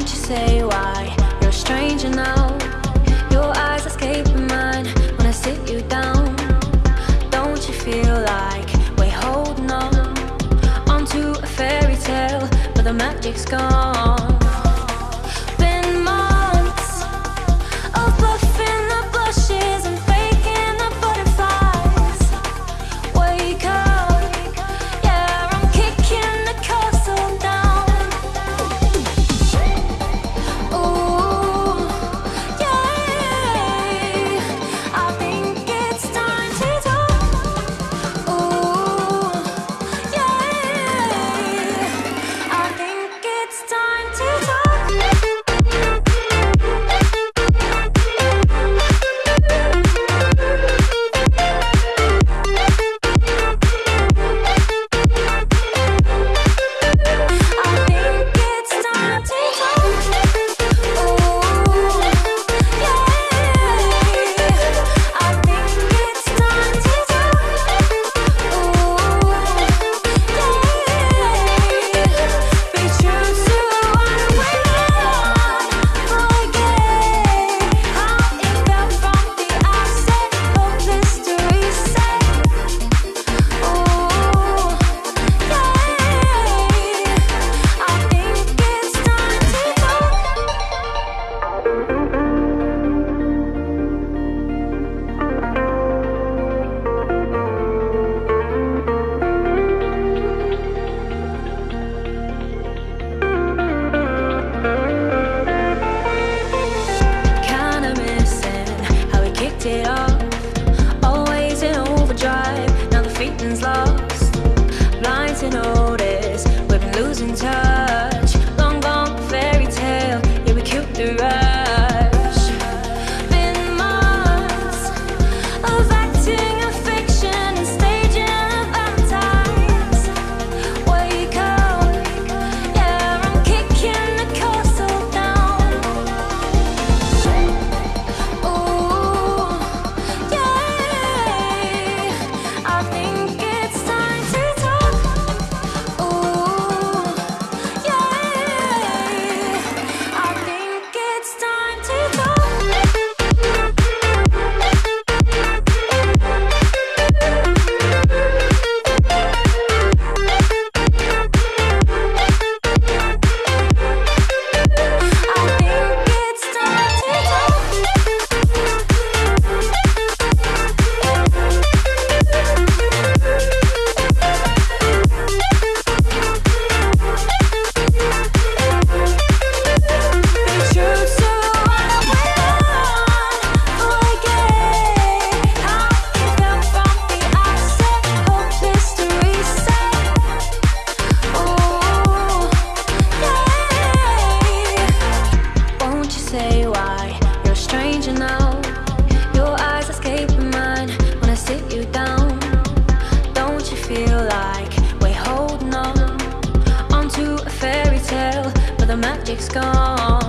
Won't you say why you're a stranger now? Your eyes escaping mine when I sit you down. Don't you feel like we're holding on onto a fairy tale, but the magic's gone? say why. You're a stranger now. Your eyes escaping mine When I sit you down. Don't you feel like We're holding on? Onto a fairy tale But the magic's gone.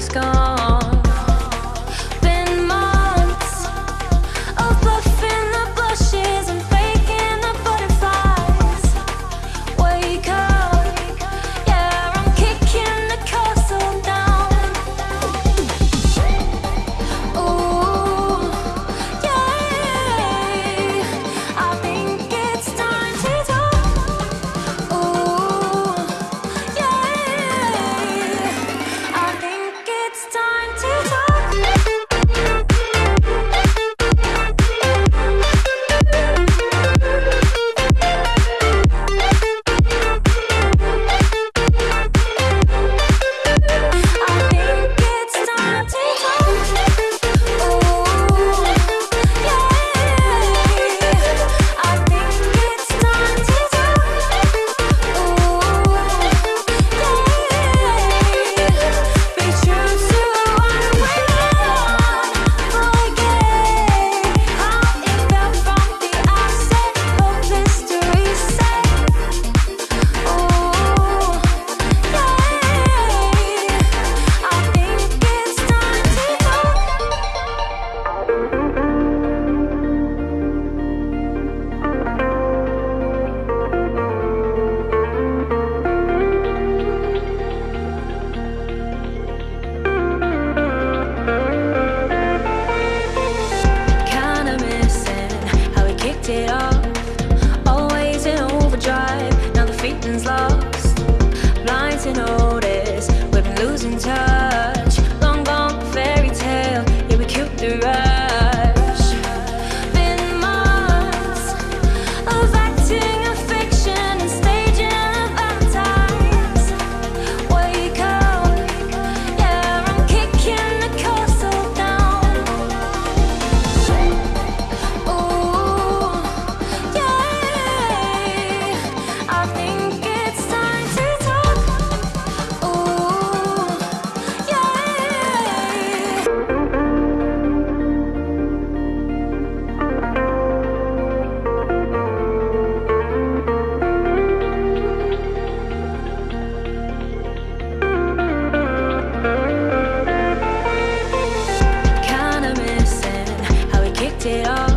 Magic's gone? it all.